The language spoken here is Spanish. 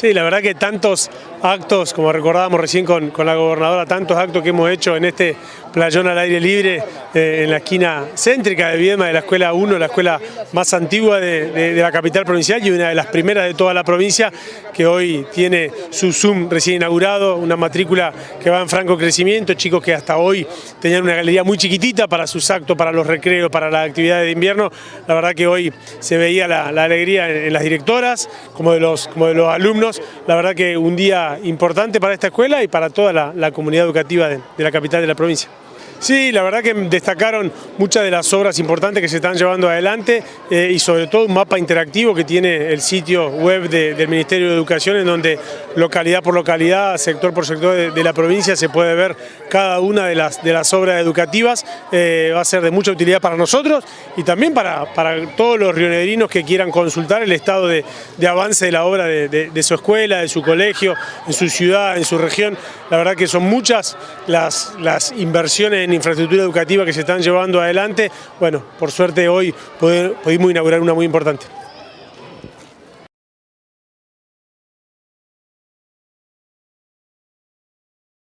Sí, la verdad que tantos actos, como recordábamos recién con, con la gobernadora, tantos actos que hemos hecho en este playón al aire libre, eh, en la esquina céntrica de Viedma, de la Escuela 1, la escuela más antigua de, de, la capital provincial y una de las primeras de toda la provincia, que hoy tiene su Zoom recién inaugurado, una matrícula que va en franco crecimiento, chicos que hasta hoy tenían una galería muy chiquitita para sus actos, para los recreos, para las actividades de invierno, la verdad que hoy se veía la, la alegría en, en, las directoras, como de los, como de los alumnos, la verdad que un día importante para esta escuela y para toda la, comunidad educativa de la capital de la provincia. Sí, la verdad que destacaron muchas de las obras importantes que se están llevando adelante eh, y sobre todo un mapa interactivo que tiene el sitio web de, del Ministerio de Educación en donde localidad por localidad, sector por sector de, la provincia se puede ver cada una de las, de las obras educativas. Eh, va a ser de mucha utilidad para nosotros y también para, para todos los rionegrinos que quieran consultar el estado de, de avance de la obra de, de, su escuela, de su colegio, en su ciudad, en su región. La verdad que son muchas las, las inversiones en infraestructura educativa que se están llevando adelante. Bueno, por suerte hoy pudimos inaugurar una muy importante.